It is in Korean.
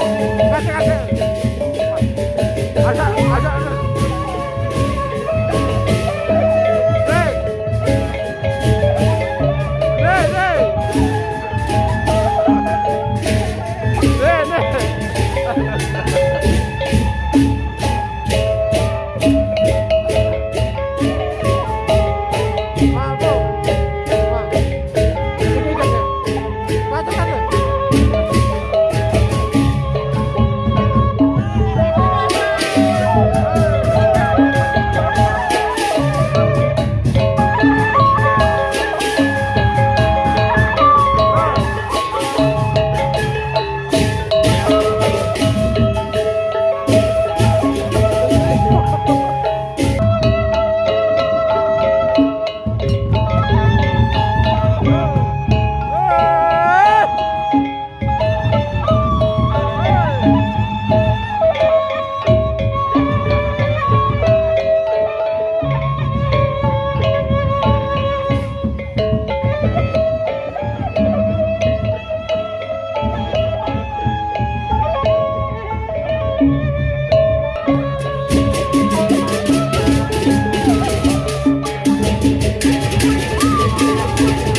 가자 가자 가자 가자 가자 Thank you.